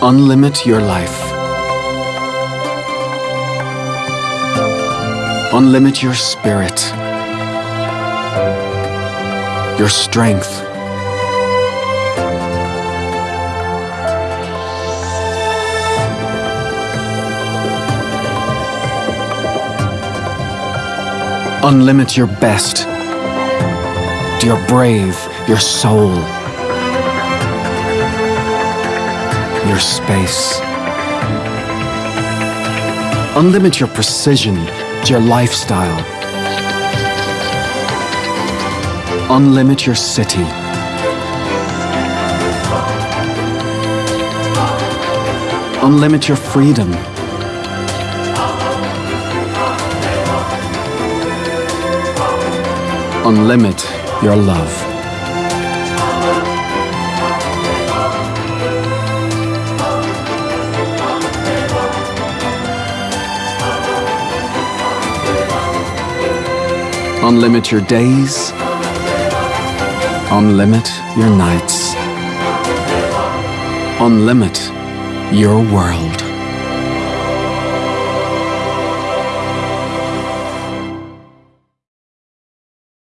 Unlimit your life. Unlimit your spirit, your strength. Unlimit your best, your brave, your soul, your space. Unlimit your precision, your lifestyle. Unlimit your city. Unlimit your freedom. Unlimit your love. Unlimit your days. Unlimit your nights. Unlimit your world.